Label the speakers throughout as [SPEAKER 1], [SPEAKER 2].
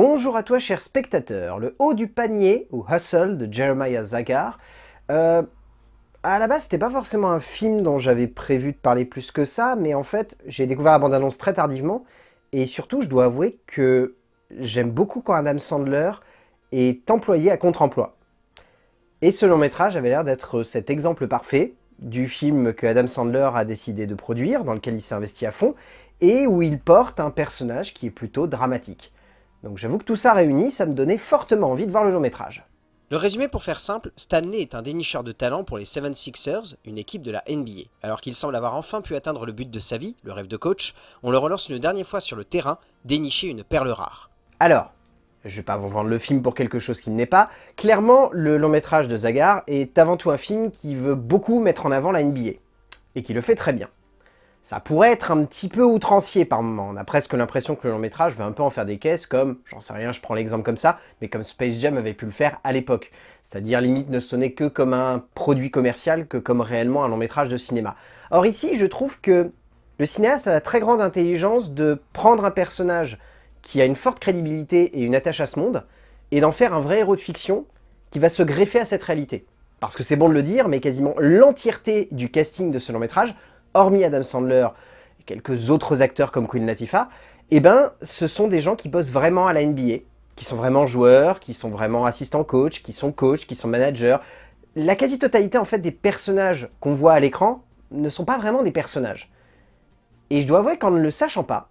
[SPEAKER 1] Bonjour à toi cher spectateur, le haut du panier, ou Hustle, de Jeremiah Zagar. Euh, à la base, c'était pas forcément un film dont j'avais prévu de parler plus que ça, mais en fait, j'ai découvert la bande-annonce très tardivement, et surtout, je dois avouer que j'aime beaucoup quand Adam Sandler est employé à contre-emploi. Et ce long métrage avait l'air d'être cet exemple parfait du film que Adam Sandler a décidé de produire, dans lequel il s'est investi à fond, et où il porte un personnage qui est plutôt dramatique. Donc j'avoue que tout ça réuni, ça me donnait fortement envie de voir le long métrage.
[SPEAKER 2] Le résumé pour faire simple, Stanley est un dénicheur de talent pour les 76ers, une équipe de la NBA. Alors qu'il semble avoir enfin pu atteindre le but de sa vie, le rêve de coach, on le relance une dernière fois sur le terrain, dénicher une perle rare.
[SPEAKER 1] Alors, je vais pas vous vendre le film pour quelque chose qui n'est pas, clairement le long métrage de Zagar est avant tout un film qui veut beaucoup mettre en avant la NBA, et qui le fait très bien. Ça pourrait être un petit peu outrancier par moment. On a presque l'impression que le long métrage veut un peu en faire des caisses comme, j'en sais rien, je prends l'exemple comme ça, mais comme Space Jam avait pu le faire à l'époque. C'est-à-dire limite ne sonner que comme un produit commercial que comme réellement un long métrage de cinéma. Or ici, je trouve que le cinéaste a la très grande intelligence de prendre un personnage qui a une forte crédibilité et une attache à ce monde, et d'en faire un vrai héros de fiction qui va se greffer à cette réalité. Parce que c'est bon de le dire, mais quasiment l'entièreté du casting de ce long métrage hormis Adam Sandler et quelques autres acteurs comme Queen Latifah, eh ben, ce sont des gens qui bossent vraiment à la NBA, qui sont vraiment joueurs, qui sont vraiment assistants coach, qui sont coachs, qui sont managers. La quasi-totalité en fait des personnages qu'on voit à l'écran ne sont pas vraiment des personnages. Et je dois avouer qu'en ne le sachant pas,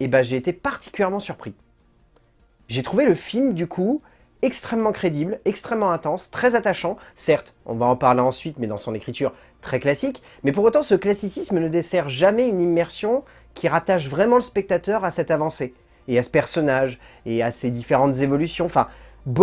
[SPEAKER 1] eh ben, j'ai été particulièrement surpris. J'ai trouvé le film, du coup, extrêmement crédible, extrêmement intense, très attachant. Certes, on va en parler ensuite, mais dans son écriture très classique. Mais pour autant, ce classicisme ne dessert jamais une immersion qui rattache vraiment le spectateur à cette avancée, et à ce personnage, et à ses différentes évolutions. Enfin,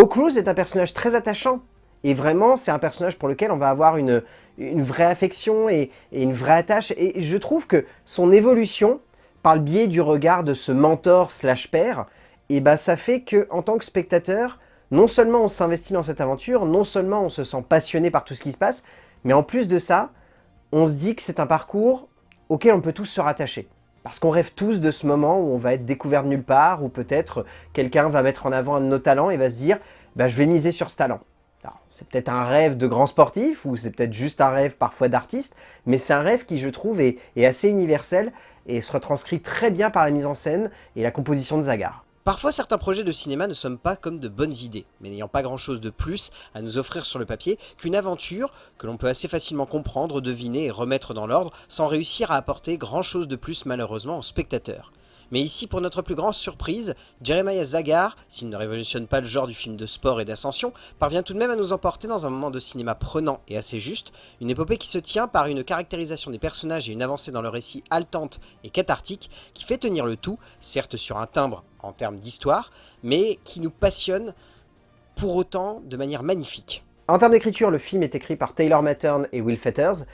[SPEAKER 1] Cruz est un personnage très attachant, et vraiment, c'est un personnage pour lequel on va avoir une, une vraie affection et, une vraie attache. Et je trouve que son évolution, par le biais du regard de ce mentor slash père, et eh ben ça fait que en tant que spectateur, non seulement on s'investit dans cette aventure, non seulement on se sent passionné par tout ce qui se passe, mais en plus de ça, on se dit que c'est un parcours auquel on peut tous se rattacher. Parce qu'on rêve tous de ce moment où on va être découvert de nulle part, où peut-être quelqu'un va mettre en avant un de nos talents et va se dire bah, je vais miser sur ce talent ». C'est peut-être un rêve de grand sportif, ou c'est peut-être juste un rêve parfois d'artiste, mais c'est un rêve qui, je trouve, est, est assez universel et se retranscrit très bien par la mise en scène et la composition de Zagar.
[SPEAKER 2] Parfois certains projets de cinéma ne sont pas comme de bonnes idées, mais n'ayant pas grand chose de plus à nous offrir sur le papier qu'une aventure que l'on peut assez facilement comprendre, deviner et remettre dans l'ordre sans réussir à apporter grand chose de plus malheureusement au spectateur. Mais ici, pour notre plus grande surprise, Jeremiah Zagar, s'il ne révolutionne pas le genre du film de sport et d'ascension, parvient tout de même à nous emporter dans un moment de cinéma prenant et assez juste, une épopée qui se tient par une caractérisation des personnages et une avancée dans le récit haletante et cathartique qui fait tenir le tout, certes sur un timbre en termes d'histoire, mais qui nous passionne pour autant de manière magnifique.
[SPEAKER 1] En termes d'écriture, le film est écrit par Taylor Mattern et Will Fetters.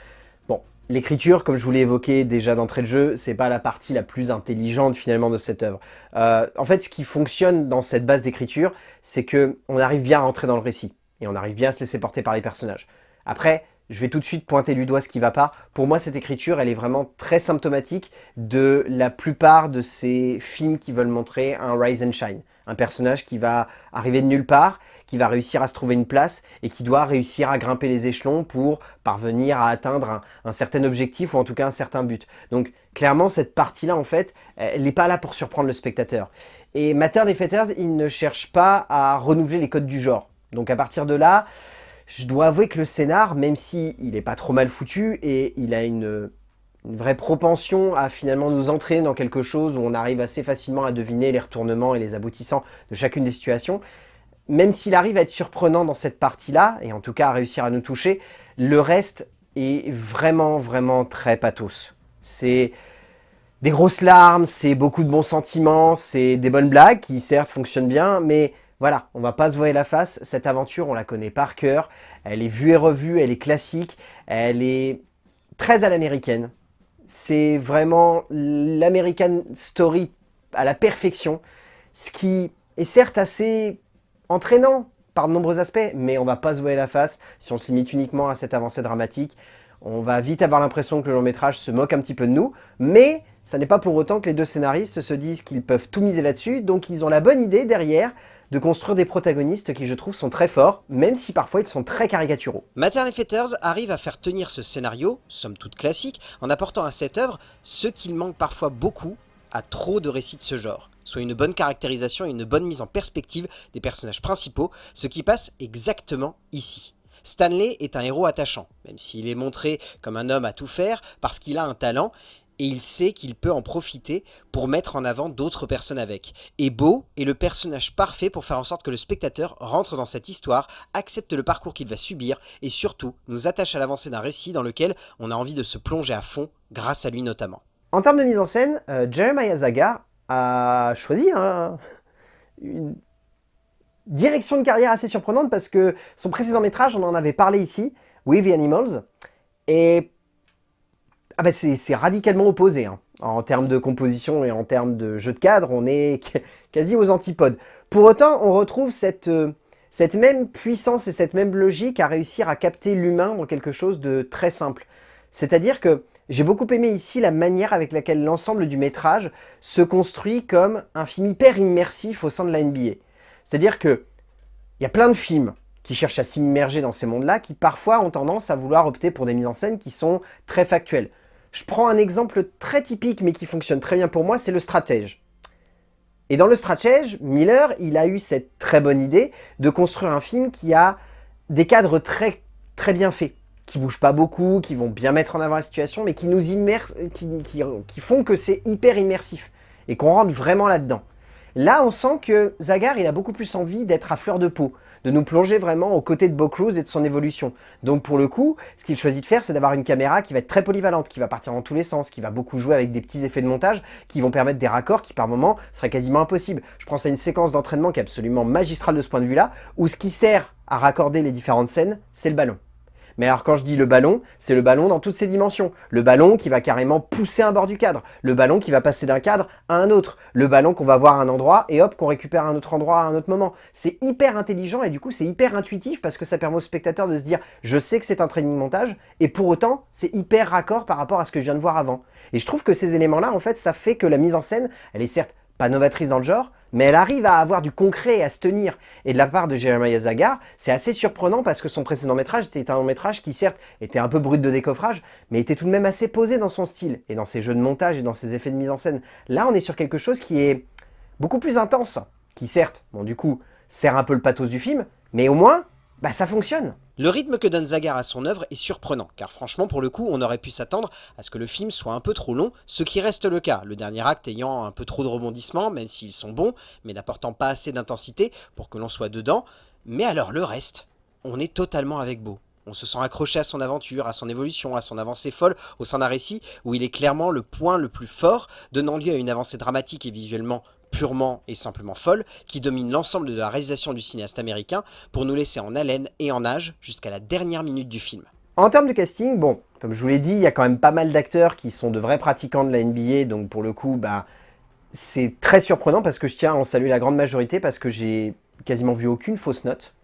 [SPEAKER 1] L'écriture, comme je vous l'ai évoqué déjà d'entrée de jeu, c'est pas la partie la plus intelligente finalement de cette œuvre. Euh, en fait, ce qui fonctionne dans cette base d'écriture, c'est que on arrive bien à entrer dans le récit et on arrive bien à se laisser porter par les personnages. Après, je vais tout de suite pointer du doigt ce qui va pas. Pour moi, cette écriture, elle est vraiment très symptomatique de la plupart de ces films qui veulent montrer un rise and shine. Un personnage qui va arriver de nulle part qui va réussir à se trouver une place et qui doit réussir à grimper les échelons pour parvenir à atteindre un, certain objectif ou en tout cas un certain but. Donc clairement cette partie-là en fait, elle n'est pas là pour surprendre le spectateur. Et Matter des Fetters, il ne cherche pas à renouveler les codes du genre. Donc à partir de là, je dois avouer que le scénar, même s'il il n'est pas trop mal foutu et il a une, une vraie propension à finalement nous entraîner dans quelque chose où on arrive assez facilement à deviner les retournements et les aboutissants de chacune des situations, même s'il arrive à être surprenant dans cette partie-là, et en tout cas à réussir à nous toucher, le reste est vraiment, vraiment très pathos. C'est des grosses larmes, c'est beaucoup de bons sentiments, c'est des bonnes blagues qui certes fonctionnent bien, mais voilà, on va pas se voir la face, cette aventure on la connaît par cœur, elle est vue et revue, elle est classique, elle est très à l'américaine. C'est vraiment l'American Story à la perfection, ce qui est certes assez entraînant par de nombreux aspects, mais on va pas se voir la face si on s'imite uniquement à cette avancée dramatique. On va vite avoir l'impression que le long métrage se moque un petit peu de nous, mais ça n'est pas pour autant que les deux scénaristes se disent qu'ils peuvent tout miser là-dessus, donc ils ont la bonne idée derrière de construire des protagonistes qui je trouve sont très forts, même si parfois ils sont très caricaturaux.
[SPEAKER 2] Maternal Fetters arrive à faire tenir ce scénario, somme toute classique, en apportant à cette œuvre ce qu'il manque parfois beaucoup à trop de récits de ce genre, soit une bonne caractérisation et une bonne mise en perspective des personnages principaux, ce qui passe exactement ici. Stanley est un héros attachant, même s'il est montré comme un homme à tout faire parce qu'il a un talent, et il sait qu'il peut en profiter pour mettre en avant d'autres personnes avec. Et Beau est le personnage parfait pour faire en sorte que le spectateur rentre dans cette histoire, accepte le parcours qu'il va subir, et surtout nous attache à l'avancée d'un récit dans lequel on a envie de se plonger à fond, grâce à lui notamment.
[SPEAKER 1] En termes de mise en scène, euh, Jeremiah Zagar a choisi une direction de carrière assez surprenante parce que son précédent métrage, on en avait parlé ici, With the Animals, et ah bah c'est radicalement opposé. Hein. En termes de composition et en termes de jeu de cadre, on est quasi aux antipodes. Pour autant, on retrouve cette, euh, cette même puissance et cette même logique à réussir à capter l'humain dans quelque chose de très simple. C'est-à-dire que j'ai beaucoup aimé ici la manière avec laquelle l'ensemble du métrage se construit comme un film hyper immersif au sein de la NBA. C'est-à-dire que il y a plein de films qui cherchent à s'immerger dans ces mondes-là, qui parfois ont tendance à vouloir opter pour des mises en scène qui sont très factuelles. Je prends un exemple très typique mais qui fonctionne très bien pour moi, c'est le stratège. Et dans le stratège, Miller, il a eu cette très bonne idée de construire un film qui a des cadres très, très bien faits, qui bougent pas beaucoup, qui vont bien mettre en avant la situation, mais qui nous immersent, qui, font que c'est hyper immersif et qu'on rentre vraiment là-dedans. Là, on sent que Zagar, il a beaucoup plus envie d'être à fleur de peau, de nous plonger vraiment aux côtés de Bo Cruz et de son évolution. Donc pour le coup, ce qu'il choisit de faire, c'est d'avoir une caméra qui va être très polyvalente, qui va partir dans tous les sens, qui va beaucoup jouer avec des petits effets de montage qui vont permettre des raccords qui par moments seraient quasiment impossibles. Je pense à une séquence d'entraînement qui est absolument magistrale de ce point de vue-là, où ce qui sert à raccorder les différentes scènes, c'est le ballon. Mais alors quand je dis le ballon, c'est le ballon dans toutes ses dimensions. Le ballon qui va carrément pousser un bord du cadre. Le ballon qui va passer d'un cadre à un autre. Le ballon qu'on va voir à un endroit et hop, qu'on récupère à un autre endroit à un autre moment. C'est hyper intelligent et du coup c'est hyper intuitif parce que ça permet au spectateur de se dire « je sais que c'est un training montage » et pour autant c'est hyper raccord par rapport à ce que je viens de voir avant. Et je trouve que ces éléments-là, en fait, ça fait que la mise en scène, elle est certes pas novatrice dans le genre, mais elle arrive à avoir du concret et à se tenir. Et de la part de Jeremiah Zagar, c'est assez surprenant parce que son précédent métrage était un long métrage qui certes était un peu brut de décoffrage, mais était tout de même assez posé dans son style, et dans ses jeux de montage et dans ses effets de mise en scène. Là, on est sur quelque chose qui est beaucoup plus intense, qui certes, bon du coup, sert un peu le pathos du film, mais au moins, bah ça fonctionne.
[SPEAKER 2] Le rythme que donne Zagar à son œuvre est surprenant, car franchement pour le coup on aurait pu s'attendre à ce que le film soit un peu trop long, ce qui reste le cas, le dernier acte ayant un peu trop de rebondissements, même s'ils sont bons, mais n'apportant pas assez d'intensité pour que l'on soit dedans, mais alors le reste, on est totalement avec Beau. On se sent accroché à son aventure, à son évolution, à son avancée folle au sein d'un récit où il est clairement le point le plus fort, donnant lieu à une avancée dramatique et visuellement purement et simplement folle, qui domine l'ensemble de la réalisation du cinéaste américain pour nous laisser en haleine et en âge jusqu'à la dernière minute du film.
[SPEAKER 1] En termes de casting, bon, comme je vous l'ai dit, il y a quand même pas mal d'acteurs qui sont de vrais pratiquants de la NBA, donc pour le coup, bah, c'est très surprenant parce que je tiens à en saluer la grande majorité parce que j'ai quasiment vu aucune fausse note.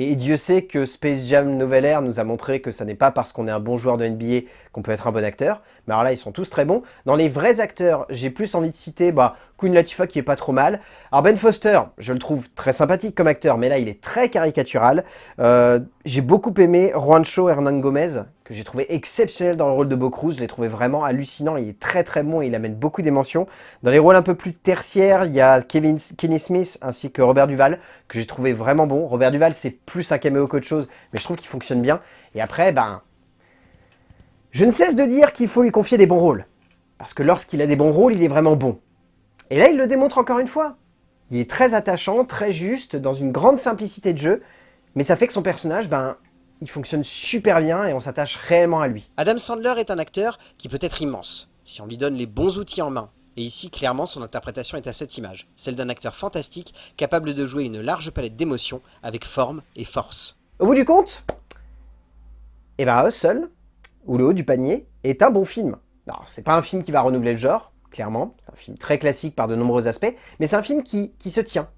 [SPEAKER 1] Et Dieu sait que Space Jam Nouvelle Air nous a montré que ça n'est pas parce qu'on est un bon joueur de NBA qu'on peut être un bon acteur. Mais alors là, ils sont tous très bons. Dans les vrais acteurs, j'ai plus envie de citer bah, Queen Latifah qui est pas trop mal. Alors Ben Foster, je le trouve très sympathique comme acteur, mais là, il est très caricatural. Euh, j'ai beaucoup aimé Juancho Hernan Gomez, que j'ai trouvé exceptionnel dans le rôle de Bo Cruz. Je l'ai trouvé vraiment hallucinant. Il est très très bon et il amène beaucoup d'émotions. Dans les rôles un peu plus tertiaires, il y a Kevin, Kenny Smith ainsi que Robert Duval, que j'ai trouvé vraiment bon. Robert Duval, c'est plus un caméo qu'autre chose, mais je trouve qu'il fonctionne bien. Et après, ben, je ne cesse de dire qu'il faut lui confier des bons rôles. Parce que lorsqu'il a des bons rôles, il est vraiment bon. Et là, il le démontre encore une fois. Il est très attachant, très juste, dans une grande simplicité de jeu, mais ça fait que son personnage, ben, il fonctionne super bien et on s'attache réellement à lui.
[SPEAKER 2] Adam Sandler est un acteur qui peut être immense, si on lui donne les bons outils en main. Et ici, clairement, son interprétation est à cette image, celle d'un acteur fantastique, capable de jouer une large palette d'émotions, avec forme et force.
[SPEAKER 1] Au bout du compte, eh ben Hustle, ou Le Haut du Panier, est un bon film. Alors, c'est pas un film qui va renouveler le genre, clairement, c'est un film très classique par de nombreux aspects, mais c'est un film qui, qui se tient,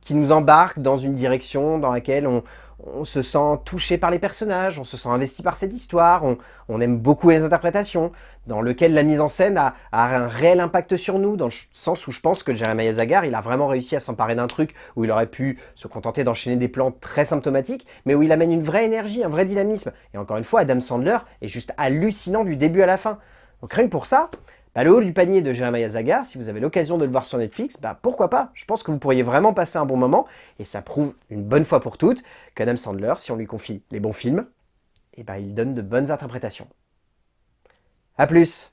[SPEAKER 1] qui nous embarque dans une direction dans laquelle on, on se sent touché par les personnages, on se sent investi par cette histoire, on, aime beaucoup les interprétations. dans lequel la mise en scène a, un réel impact sur nous, dans le sens où je pense que Jeremiah Zagar, il a vraiment réussi à s'emparer d'un truc où il aurait pu se contenter d'enchaîner des plans très symptomatiques, mais où il amène une vraie énergie, un vrai dynamisme. Et encore une fois, Adam Sandler est juste hallucinant du début à la fin. Donc rien que pour ça, bah, le haut du panier de Jeremiah Zagar, si vous avez l'occasion de le voir sur Netflix, bah, pourquoi pas? Je pense que vous pourriez vraiment passer un bon moment, et ça prouve une bonne fois pour toutes qu'Adam Sandler, si on lui confie les bons films, et eh bah, il donne de bonnes interprétations. A plus